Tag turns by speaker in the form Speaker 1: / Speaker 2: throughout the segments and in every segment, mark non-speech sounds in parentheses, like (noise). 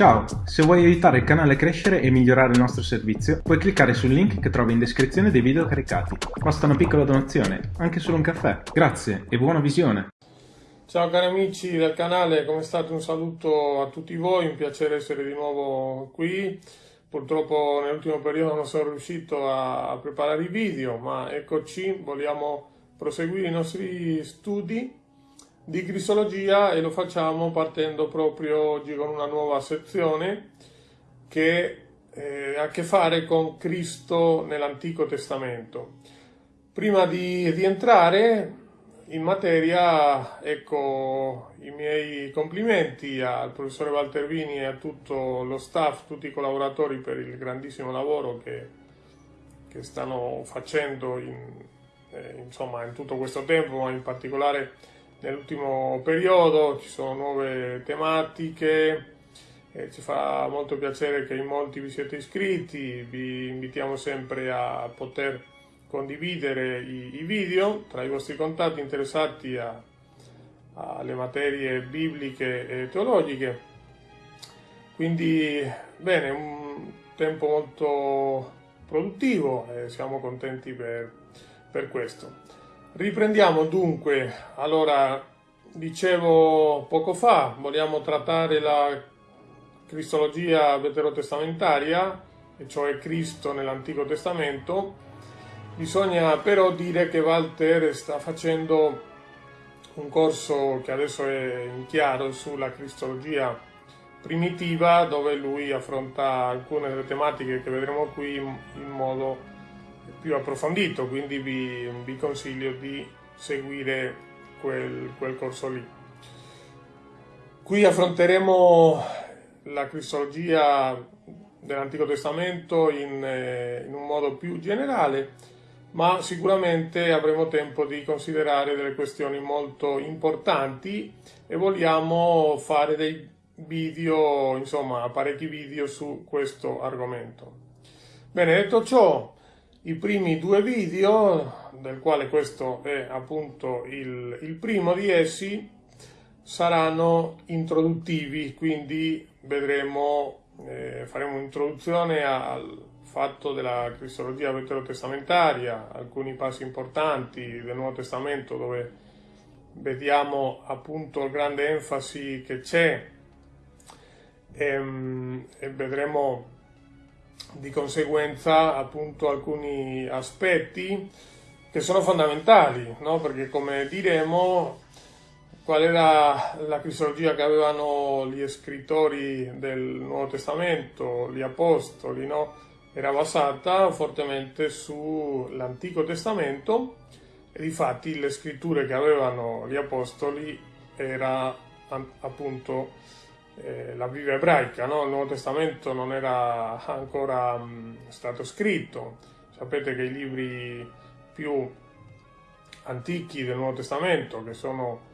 Speaker 1: Ciao, se vuoi aiutare il canale a crescere e migliorare il nostro servizio, puoi cliccare sul link che trovi in descrizione dei video caricati. Basta una piccola donazione, anche solo un caffè. Grazie e buona visione!
Speaker 2: Ciao cari amici del canale, come state? Un saluto a tutti voi, un piacere essere di nuovo qui. Purtroppo nell'ultimo periodo non sono riuscito a preparare i video, ma eccoci, vogliamo proseguire i nostri studi di cristologia e lo facciamo partendo proprio oggi con una nuova sezione che eh, ha a che fare con Cristo nell'Antico Testamento. Prima di, di entrare in materia, ecco i miei complimenti al professore Valtervini e a tutto lo staff, tutti i collaboratori per il grandissimo lavoro che, che stanno facendo in, eh, insomma, in tutto questo tempo, ma in particolare nell'ultimo periodo, ci sono nuove tematiche, eh, ci fa molto piacere che in molti vi siete iscritti, vi invitiamo sempre a poter condividere i, i video tra i vostri contatti interessati alle materie bibliche e teologiche. Quindi, bene, un tempo molto produttivo e siamo contenti per, per questo. Riprendiamo dunque, allora dicevo poco fa, vogliamo trattare la cristologia veterotestamentaria, e cioè Cristo nell'Antico Testamento, bisogna però dire che Walter sta facendo un corso che adesso è in chiaro sulla cristologia primitiva dove lui affronta alcune delle tematiche che vedremo qui in modo più approfondito, quindi vi, vi consiglio di seguire quel, quel corso lì. Qui affronteremo la cristologia dell'Antico Testamento in, eh, in, un modo più generale, ma sicuramente avremo tempo di considerare delle questioni molto importanti e vogliamo fare dei video, insomma, parecchi video su questo argomento. Bene, detto ciò, i primi due video, del quale questo è appunto il, il primo di essi, saranno introduttivi, quindi vedremo, eh, faremo un'introduzione al fatto della cristologia veterotestamentaria, alcuni passi importanti del Nuovo Testamento dove vediamo appunto la grande enfasi che c'è. E, ehm, e vedremo di conseguenza appunto alcuni aspetti che sono fondamentali, no? perché come diremo qual era la cristologia che avevano gli scrittori del Nuovo Testamento, gli apostoli, no? era basata fortemente sull'Antico Testamento e difatti le scritture che avevano gli apostoli era appunto eh, la Bibbia ebraica, no? il Nuovo Testamento non era ancora mh, stato scritto, sapete che i libri più antichi del Nuovo Testamento, che sono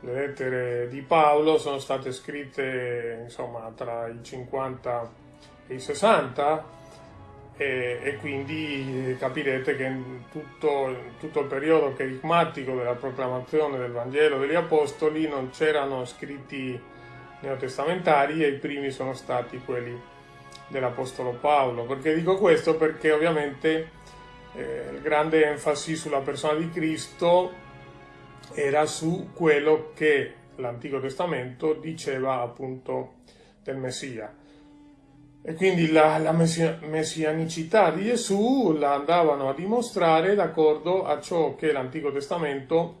Speaker 2: le lettere di Paolo, sono state scritte insomma tra i 50 e i 60 e, e quindi capirete che tutto, tutto il periodo cherigmatico della proclamazione del Vangelo degli Apostoli non c'erano scritti neotestamentari e i primi sono stati quelli dell'Apostolo Paolo. Perché dico questo? Perché ovviamente eh, il grande enfasi sulla persona di Cristo era su quello che l'Antico Testamento diceva appunto del Messia. E quindi la, la messia, messianicità di Gesù la andavano a dimostrare d'accordo a ciò che l'Antico Testamento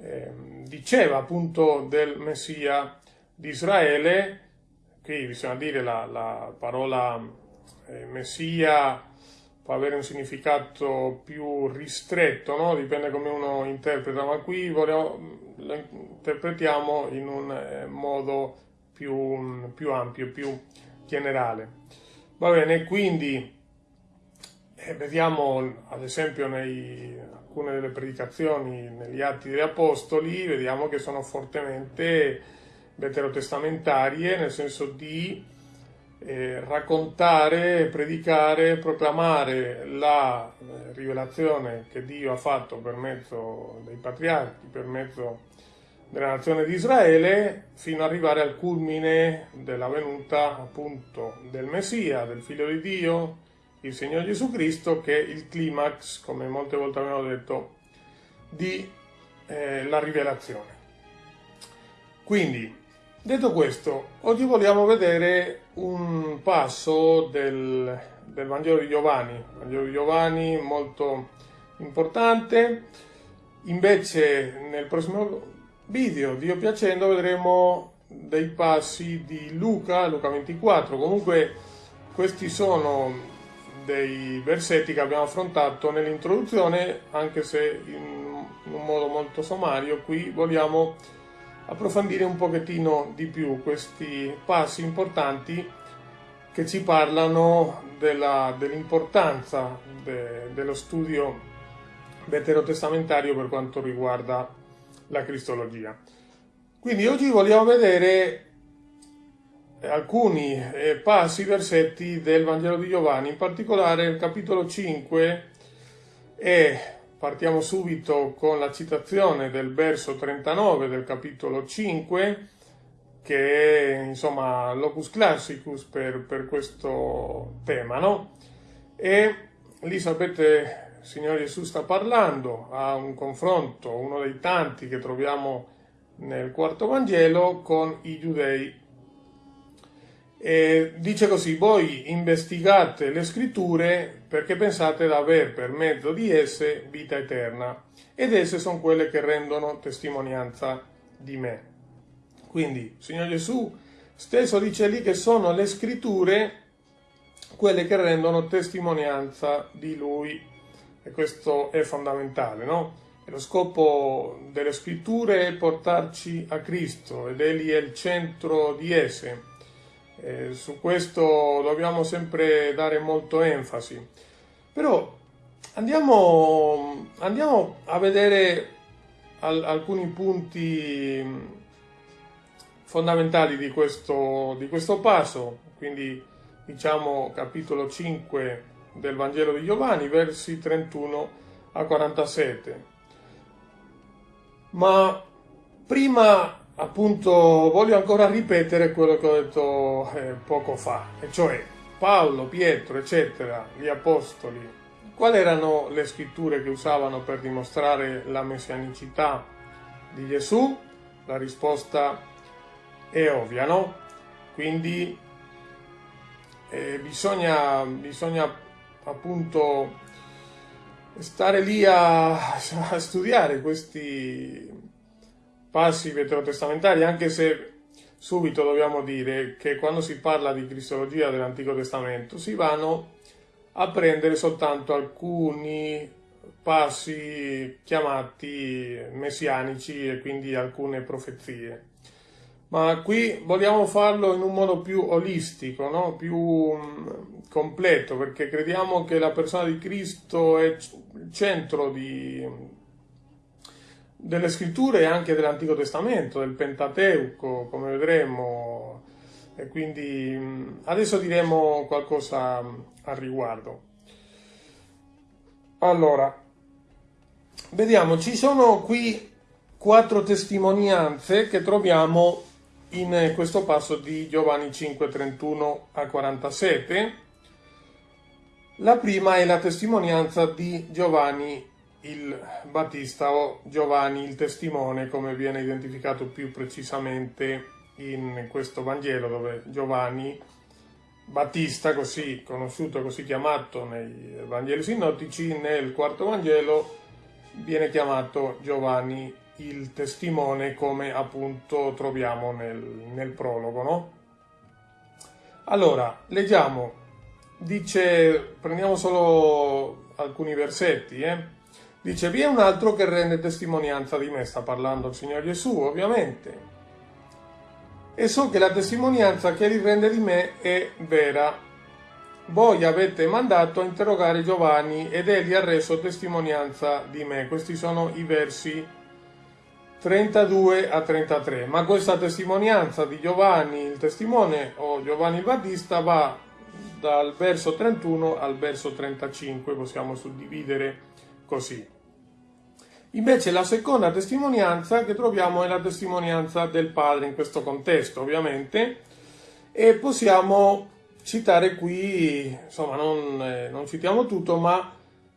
Speaker 2: eh, diceva appunto del Messia di Israele, qui bisogna dire la, la parola eh, Messia può avere un significato più ristretto, no? dipende come uno interpreta, ma qui vogliamo, lo interpretiamo in un eh, modo più, più, ampio, più generale. Va bene, quindi eh, vediamo ad esempio nei, alcune delle predicazioni negli Atti degli Apostoli, vediamo che sono fortemente veterotestamentarie, nel senso di eh, raccontare, predicare, proclamare la eh, rivelazione che Dio ha fatto per mezzo dei patriarchi, per mezzo della nazione di Israele fino ad arrivare al culmine della venuta appunto del Messia, del Figlio di Dio, il Signore Gesù Cristo, che è il climax, come molte volte abbiamo detto, di eh, la rivelazione. Quindi, detto questo, oggi vogliamo vedere un passo del, del Vangelo di Giovanni, Vangelo di Giovanni molto importante. Invece nel prossimo video, Dio piacendo, vedremo dei passi di Luca, Luca 24. Comunque questi sono dei versetti che abbiamo affrontato nell'introduzione, anche se in un modo molto sommario, qui vogliamo approfondire un pochettino di più questi passi importanti che ci parlano dell'importanza de, dello studio veterotestamentario per quanto riguarda la cristologia. Quindi oggi vogliamo vedere alcuni eh, passi, versetti del Vangelo di Giovanni, in particolare il capitolo 5 e partiamo subito con la citazione del verso 39 del capitolo 5 che è insomma l'opus classicus per, per questo tema, no? E lì sapete, il Signore Gesù sta parlando, ha un confronto, uno dei tanti che troviamo nel quarto Vangelo, con i giudei e dice così, voi investigate le scritture perché pensate di aver per mezzo di esse vita eterna ed esse sono quelle che rendono testimonianza di me. Quindi Signore Gesù stesso dice lì che sono le scritture quelle che rendono testimonianza di Lui e questo è fondamentale, no? E lo scopo delle scritture è portarci a Cristo ed Egli è il centro di esse eh, su questo dobbiamo sempre dare molto enfasi. Però andiamo, andiamo a vedere al, alcuni punti fondamentali di questo, di questo passo, quindi diciamo capitolo 5 del Vangelo di Giovanni, versi 31 a 47. Ma prima appunto voglio ancora ripetere quello che ho detto eh, poco fa, e cioè Paolo, Pietro, eccetera, gli apostoli, quali erano le scritture che usavano per dimostrare la messianicità di Gesù? La risposta è ovvia, no? Quindi eh, bisogna, bisogna appunto stare lì a, (laughs) a studiare questi passi veterotestamentari, anche se subito dobbiamo dire che quando si parla di cristologia dell'Antico Testamento si vanno a prendere soltanto alcuni passi chiamati messianici e quindi alcune profezie. Ma qui vogliamo farlo in un modo più olistico, no? più mm, completo, perché crediamo che la persona di Cristo è il centro di, delle scritture anche dell'Antico Testamento, del Pentateuco, come vedremo, e quindi adesso diremo qualcosa al riguardo. Allora, vediamo, ci sono qui quattro testimonianze che troviamo in questo passo di Giovanni 5, 31 a 47. La prima è la testimonianza di Giovanni il Battista o Giovanni il testimone, come viene identificato più precisamente in questo Vangelo, dove Giovanni Battista, così conosciuto, così chiamato nei Vangeli sinottici, nel quarto Vangelo viene chiamato Giovanni il testimone, come appunto troviamo nel, nel prologo. No? Allora, leggiamo, dice, prendiamo solo alcuni versetti, eh? Dice, vi è un altro che rende testimonianza di me, sta parlando il Signore Gesù, ovviamente. E so che la testimonianza che egli rende di me è vera. Voi avete mandato a interrogare Giovanni ed egli ha reso testimonianza di me. Questi sono i versi 32 a 33. Ma questa testimonianza di Giovanni il testimone o Giovanni il Battista va dal verso 31 al verso 35, possiamo suddividere così. Invece la seconda testimonianza che troviamo è la testimonianza del padre in questo contesto, ovviamente, e possiamo citare qui, insomma non, eh, non citiamo tutto, ma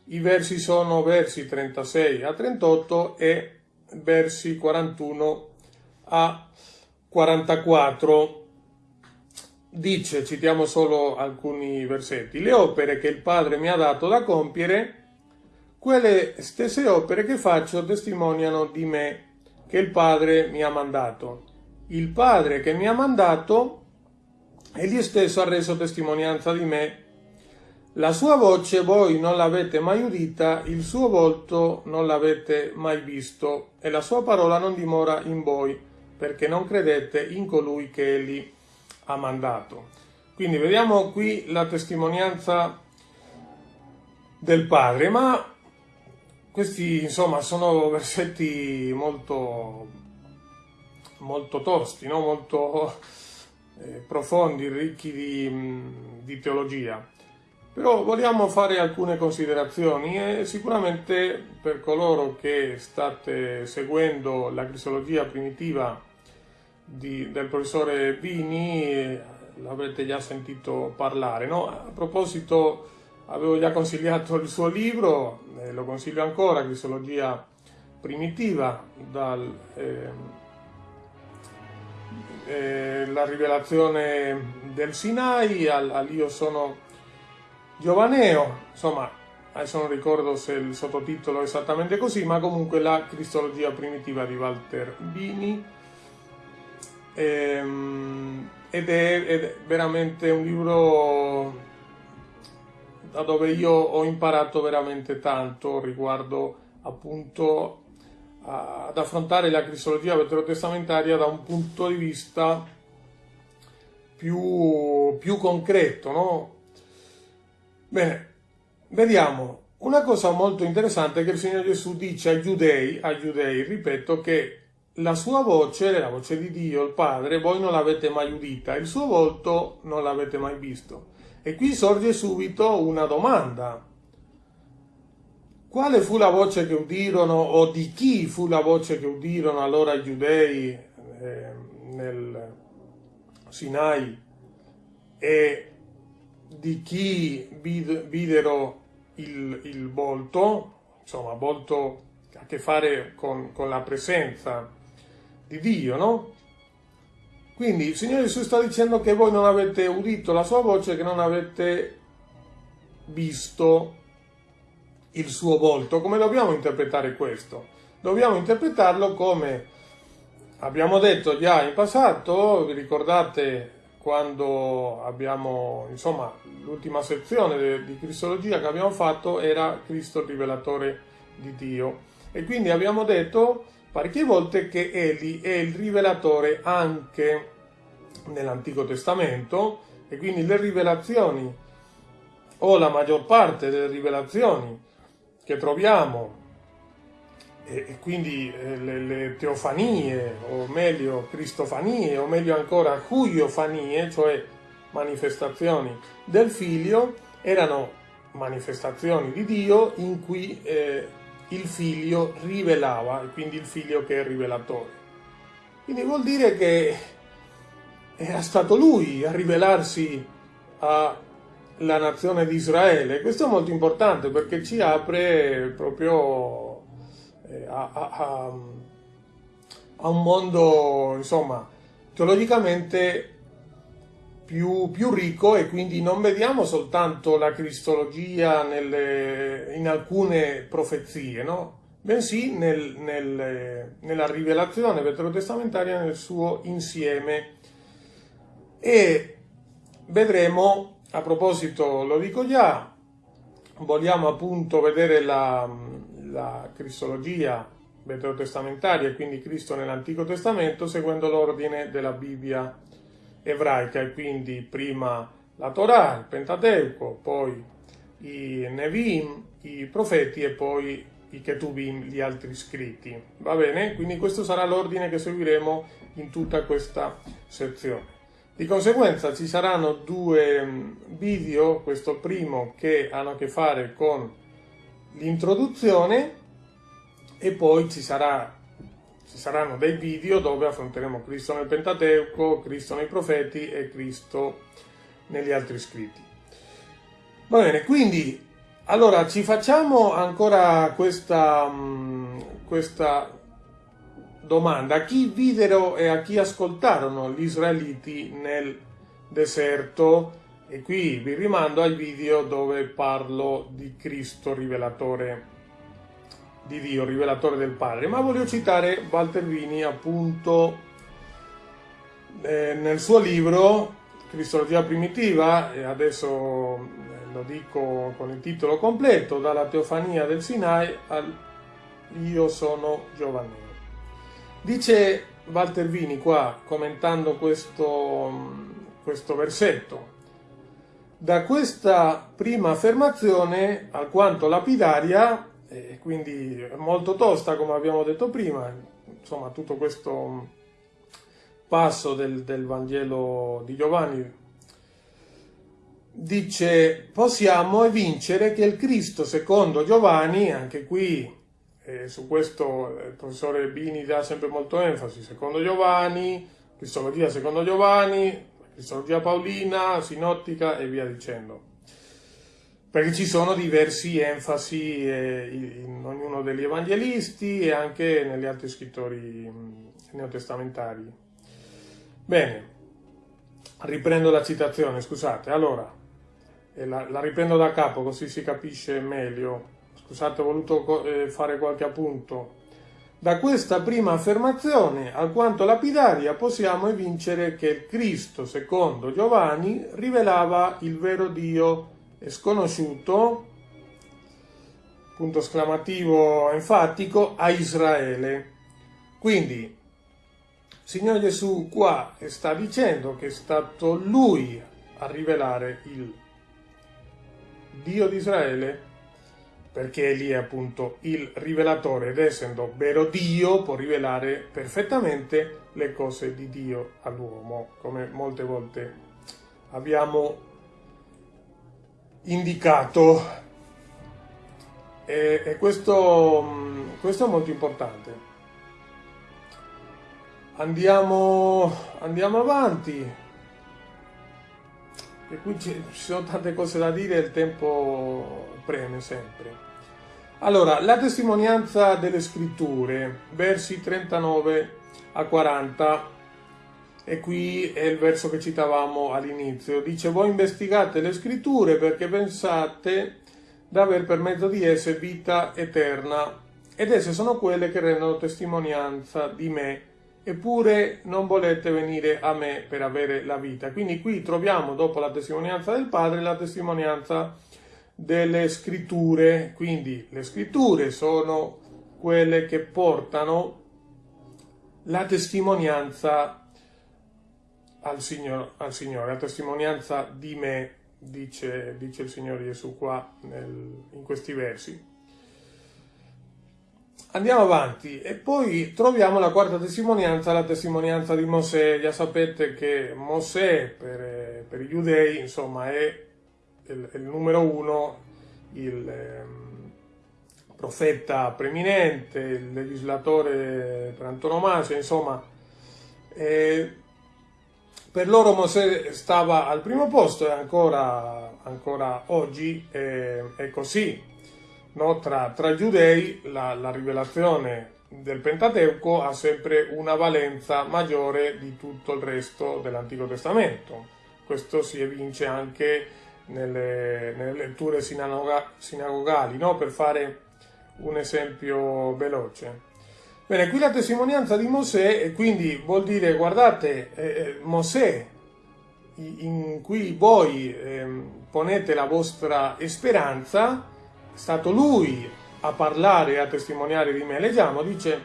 Speaker 2: i versi sono versi 36 a 38 e versi 41 a 44. Dice, citiamo solo alcuni versetti, le opere che il Padre mi ha dato da compiere quelle stesse opere che faccio testimoniano di me che il Padre mi ha mandato. Il Padre che mi ha mandato, egli stesso ha reso testimonianza di me. La sua voce voi non l'avete mai udita, il suo volto non l'avete mai visto, e la sua parola non dimora in voi, perché non credete in colui che egli ha mandato. Quindi vediamo qui la testimonianza del Padre, ma questi insomma sono versetti molto, molto tosti, no? molto eh, profondi, ricchi di, di teologia. Però vogliamo fare alcune considerazioni e sicuramente per coloro che state seguendo la cristologia primitiva di, del professore Vini, eh, l'avrete già sentito parlare. No? A proposito avevo già consigliato il suo libro, eh, lo consiglio ancora, Cristologia primitiva, dalla eh, eh, rivelazione del Sinai al, al Io sono Giovaneo, insomma adesso non ricordo se il sottotitolo è esattamente così, ma comunque la Cristologia primitiva di Walter Bini. Ehm, ed, è, ed è veramente un libro da dove io ho imparato veramente tanto riguardo appunto ad affrontare la cristologia veterotestamentaria da un punto di vista più, più concreto, no? Bene, vediamo. Una cosa molto interessante è che il Signore Gesù dice ai giudei, ai giudei, ripeto, che la sua voce, la voce di Dio, il Padre, voi non l'avete mai udita, il suo volto non l'avete mai visto. E qui sorge subito una domanda. Quale fu la voce che udirono o di chi fu la voce che udirono allora i giudei eh, nel Sinai e di chi vid videro il, il, volto, insomma volto a che fare con, con la presenza di Dio, no? Quindi il Signore Gesù sta dicendo che voi non avete udito la sua voce, che non avete visto il suo volto. Come dobbiamo interpretare questo? Dobbiamo interpretarlo come abbiamo detto già in passato, vi ricordate quando abbiamo, insomma, l'ultima sezione di Cristologia che abbiamo fatto era Cristo il rivelatore di Dio. E quindi abbiamo detto parecchie volte che egli è il rivelatore anche nell'Antico Testamento e quindi le rivelazioni o la maggior parte delle rivelazioni che troviamo e, quindi eh, le, le, teofanie o meglio cristofanie o meglio ancora cuiofanie cioè manifestazioni del figlio erano manifestazioni di Dio in cui eh, il figlio rivelava, e quindi il figlio che è rivelatore. Quindi vuol dire che era stato lui a rivelarsi alla nazione di Israele. Questo è molto importante perché ci apre proprio eh, a, a, a un mondo, insomma, teologicamente più, più, ricco e quindi non vediamo soltanto la cristologia nelle, in alcune profezie, no? bensì nel, nel, nella rivelazione veterotestamentaria nel suo insieme. E vedremo, a proposito, lo dico già, vogliamo appunto vedere la, la cristologia veterotestamentaria, quindi Cristo nell'Antico Testamento, seguendo l'ordine della Bibbia ebraica quindi prima la Torah, il Pentateuco, poi i Nevim, i profeti e poi i Ketuvim, gli altri scritti. Va bene? Quindi questo sarà l'ordine che seguiremo in tutta questa sezione. Di conseguenza ci saranno due mm, video, questo primo che hanno a che fare con l'introduzione e poi ci, sarà, ci saranno dei video dove affronteremo Cristo nel Pentateuco, Cristo nei profeti e Cristo negli altri scritti. Va bene, quindi allora ci facciamo ancora questa, mm, questa domanda. A chi videro e a chi ascoltarono gli israeliti nel deserto? E qui vi rimando ai video dove parlo di Cristo rivelatore di Dio, rivelatore del Padre. Ma voglio citare Walter Vini appunto eh, nel suo libro Cristologia primitiva, e adesso eh, lo dico con il titolo completo, dalla teofania del Sinai al Io sono Giovanni. Dice Walter Vini qua, commentando questo, questo versetto, da questa prima affermazione, alquanto lapidaria, e quindi molto tosta come abbiamo detto prima, insomma tutto questo passo del, del Vangelo di Giovanni dice possiamo evincere che il Cristo secondo Giovanni, anche qui eh, su questo il professore Bini dà sempre molto enfasi, secondo Giovanni, Cristologia secondo Giovanni, Cristologia Paolina, Sinottica e via dicendo perché ci sono diversi enfasi eh, in ognuno degli evangelisti e anche negli altri scrittori neotestamentari. Bene, riprendo la citazione, scusate, allora, la, la, riprendo da capo così si capisce meglio, scusate ho voluto eh, fare qualche appunto. Da questa prima affermazione, alquanto lapidaria, possiamo evincere che il Cristo, secondo Giovanni, rivelava il vero Dio è sconosciuto, punto esclamativo enfatico, a Israele. Quindi, Signore Gesù qua sta dicendo che è stato Lui a rivelare il Dio di Israele, perché egli è appunto il rivelatore ed essendo vero Dio può rivelare perfettamente le cose di Dio all'uomo, come molte volte abbiamo indicato e, e questo, mm, questo, è molto importante. Andiamo, andiamo avanti, e qui ci, sono tante cose da dire il tempo preme sempre. Allora, la testimonianza delle scritture, versi 39 a 40 e qui è il verso che citavamo all'inizio. Dice, voi investigate le scritture perché pensate d'aver per mezzo di esse vita eterna ed esse sono quelle che rendono testimonianza di me eppure non volete venire a me per avere la vita. Quindi qui troviamo dopo la testimonianza del Padre la testimonianza delle scritture, quindi le scritture sono quelle che portano la testimonianza al, Signor, al Signore, a testimonianza di me, dice, dice il Signore Gesù qua nel, in questi versi. Andiamo avanti e poi troviamo la quarta testimonianza, la testimonianza di Mosè. Già sapete che Mosè per, per i giudei insomma è il, il numero uno, il eh, profeta preeminente, il legislatore per antonomasia, insomma eh, per loro Mosè stava al primo posto e ancora, ancora oggi è, è così. No? Tra, tra, i giudei la, la rivelazione del Pentateuco ha sempre una valenza maggiore di tutto il resto dell'Antico Testamento. Questo si evince anche nelle, nelle letture sinagoga, sinagogali, no? per fare un esempio veloce. Bene, qui la testimonianza di Mosè, quindi vuol dire, guardate, eh, eh Mosè, in cui voi eh, ponete la vostra speranza, è stato lui a parlare e a testimoniare di me. Leggiamo, dice,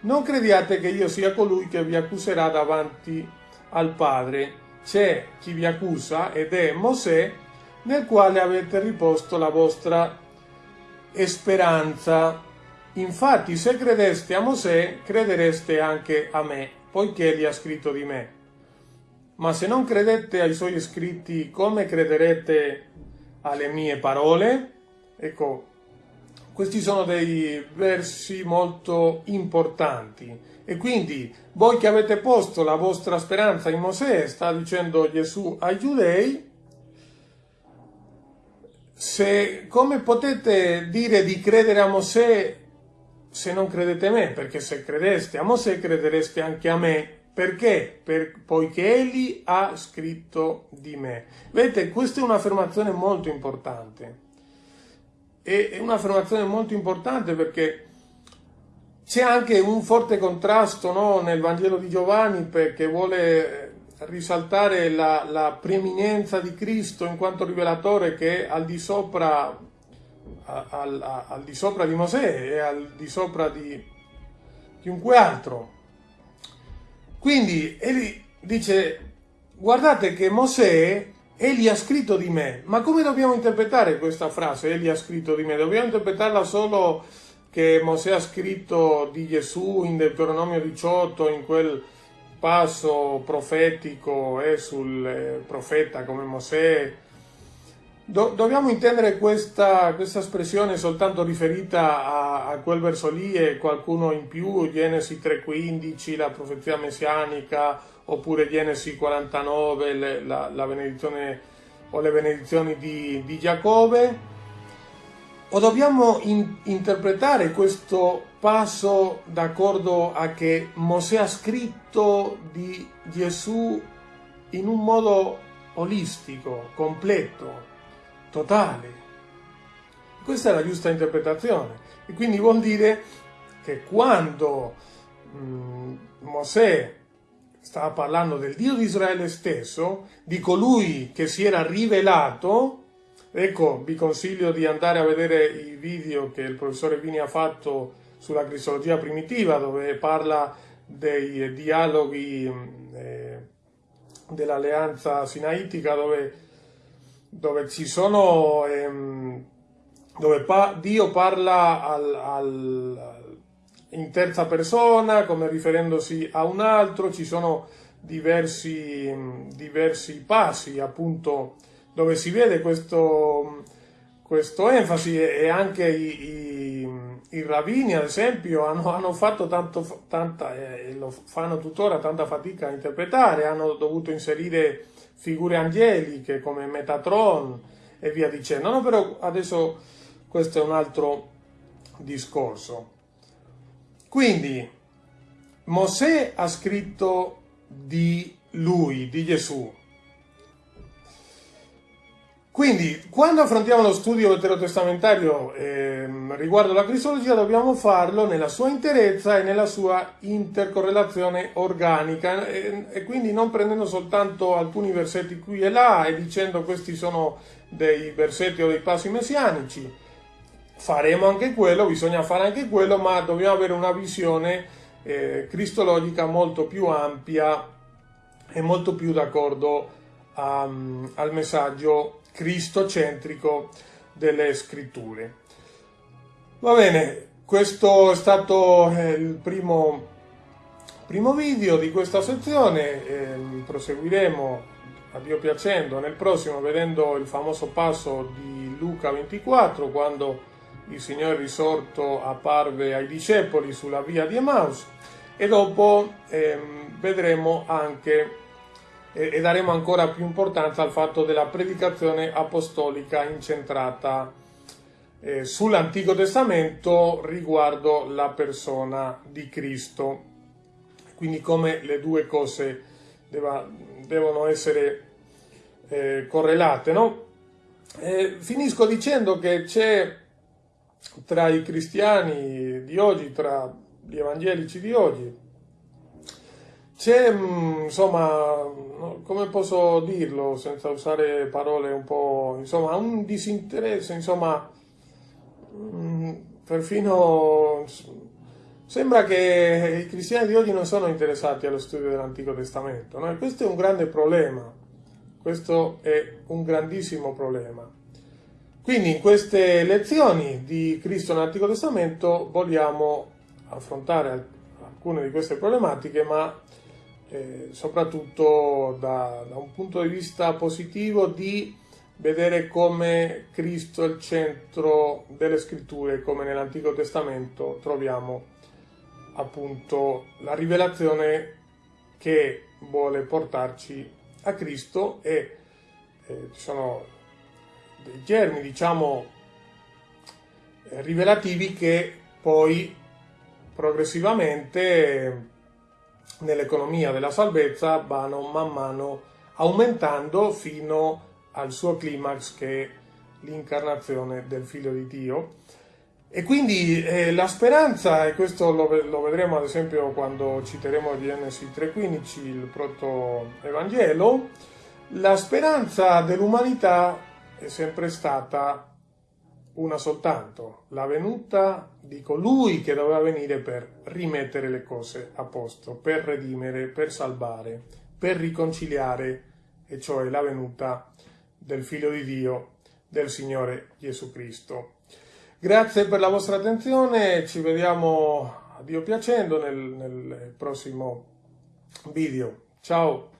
Speaker 2: non crediate che io sia colui che vi accuserà davanti al Padre. C'è chi vi accusa ed è Mosè, nel quale avete riposto la vostra speranza. Infatti, se credeste a Mosè, credereste anche a me, poiché egli ha scritto di me. Ma se non credete ai suoi scritti, come crederete alle mie parole? Ecco, questi sono dei versi molto importanti e quindi voi che avete posto la vostra speranza in Mosè, sta dicendo Gesù ai giudei, se, come potete dire di credere a Mosè se non credete a me? Perché se credeste a Mosè credereste anche a me. Perché? Per, poiché egli ha scritto di me. Vedete, questa è un'affermazione molto importante. È un'affermazione molto importante perché c'è anche un forte contrasto no, nel Vangelo di Giovanni perché vuole risaltare la, la, preeminenza di Cristo in quanto rivelatore che è al di sopra, al, al, di, sopra di Mosè e al di sopra di chiunque altro. Quindi egli dice, guardate che Mosè, egli ha scritto di me. Ma come dobbiamo interpretare questa frase, egli ha scritto di me? Dobbiamo interpretarla solo che Mosè ha scritto di Gesù in Deuteronomio 18, in quel passo profetico e sul eh, profeta come Mosè. Do, dobbiamo intendere questa, questa, espressione soltanto riferita a, a, quel verso lì e qualcuno in più, Genesi 3.15, la profezia messianica, oppure Genesi 49, le, la, la, benedizione o le benedizioni di, di Giacobbe? O dobbiamo in, interpretare questo passo d'accordo a che Mosè ha scritto di Gesù in un modo olistico, completo, totale. Questa è la giusta interpretazione e quindi vuol dire che quando mh, Mosè stava parlando del Dio di Israele stesso, di colui che si era rivelato, ecco, vi consiglio di andare a vedere i video che il professore Vini ha fatto sulla cristologia primitiva, dove parla dei dialoghi eh, dell'alleanza sinaitica, dove, dove ci sono, ehm, dove pa Dio parla al, al, in terza persona, come riferendosi a un altro, ci sono diversi, diversi passi, appunto, dove si vede questo, questo enfasi e anche i, i i rabbini, ad esempio, hanno, hanno fatto tanto, tanta, e eh, lo fanno tuttora, tanta fatica a interpretare, hanno dovuto inserire figure angeliche come Metatron e via dicendo. No, però adesso questo è un altro discorso. Quindi, Mosè ha scritto di lui, di Gesù, quindi, quando affrontiamo lo studio veterotestamentario eh, riguardo la cristologia, dobbiamo farlo nella sua interezza e nella sua intercorrelazione organica e, e, quindi non prendendo soltanto alcuni versetti qui e là e dicendo questi sono dei versetti o dei passi messianici. Faremo anche quello, bisogna fare anche quello, ma dobbiamo avere una visione eh, cristologica molto più ampia e molto più d'accordo um, al messaggio cristocentrico delle scritture. Va bene, questo è stato eh, il primo, primo video di questa sezione, eh, proseguiremo a Dio piacendo nel prossimo vedendo il famoso passo di Luca 24 quando il Signore risorto apparve ai discepoli sulla via di Emaus e dopo eh, vedremo anche e, e daremo ancora più importanza al fatto della predicazione apostolica incentrata eh, sull'Antico Testamento riguardo la persona di Cristo. Quindi come le due cose deva, devono essere eh, correlate. No? Eh, finisco dicendo che c'è tra i cristiani di oggi, tra gli evangelici di oggi, c'è, mm, insomma, come posso dirlo senza usare parole un po', insomma, un disinteresse, insomma, mm, perfino sembra che i cristiani di oggi non sono interessati allo studio dell'Antico Testamento, no? E questo è un grande problema, questo è un grandissimo problema. Quindi in queste lezioni di Cristo nell'Antico Testamento vogliamo affrontare alcune di queste problematiche, ma eh, soprattutto da, da, un punto di vista positivo di vedere come Cristo è il centro delle scritture, come nell'Antico Testamento troviamo appunto la rivelazione che vuole portarci a Cristo e eh, ci sono dei germi, diciamo, eh, rivelativi che poi progressivamente nell'economia della salvezza vanno man mano aumentando fino al suo climax che è l'incarnazione del figlio di Dio. E quindi eh, la speranza, e questo lo, lo, vedremo ad esempio quando citeremo Genesi 3.15, il proto-evangelo, la speranza dell'umanità è sempre stata una soltanto, la venuta di colui che doveva venire per rimettere le cose a posto, per redimere, per salvare, per riconciliare, e cioè la venuta del Figlio di Dio, del Signore Gesù Cristo. Grazie per la vostra attenzione, ci vediamo a Dio piacendo nel, nel prossimo video. Ciao!